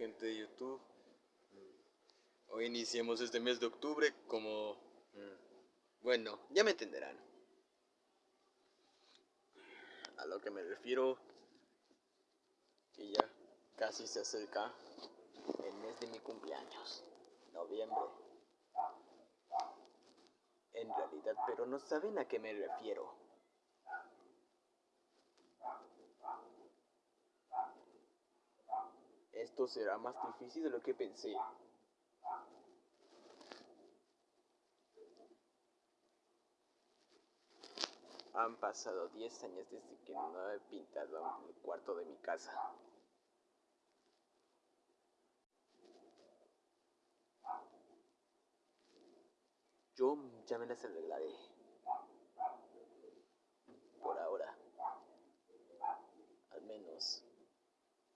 gente de YouTube. Hoy iniciamos este mes de octubre como... mm, Bueno, ya me entenderán. A lo que me refiero, que ya casi se acerca el mes de mi cumpleaños, noviembre. En realidad, pero no saben a qué me refiero. Será más difícil de lo que pensé. Han pasado 10 años desde que no he pintado el cuarto de mi casa. Yo ya me las arreglaré. Por ahora. Al menos.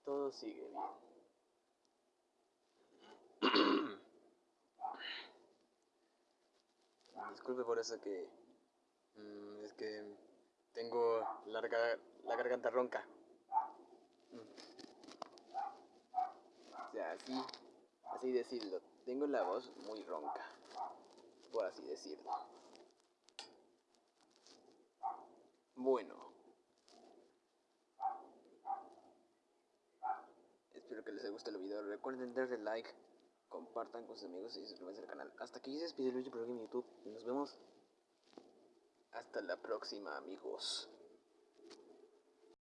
Todo sigue bien. Disculpe por eso que... mm, es que tengo larga, la garganta ronca. Mm. O sea, así, así decirlo. Tengo la voz muy ronca. Por así decirlo. Bueno. Espero que les haya gustado el video. Recuerden darle like, compartan con sus amigos y suscríbanse al canal. Hasta aquí se despide por aquí en YouTube. Y nos vemos hasta la próxima, amigos.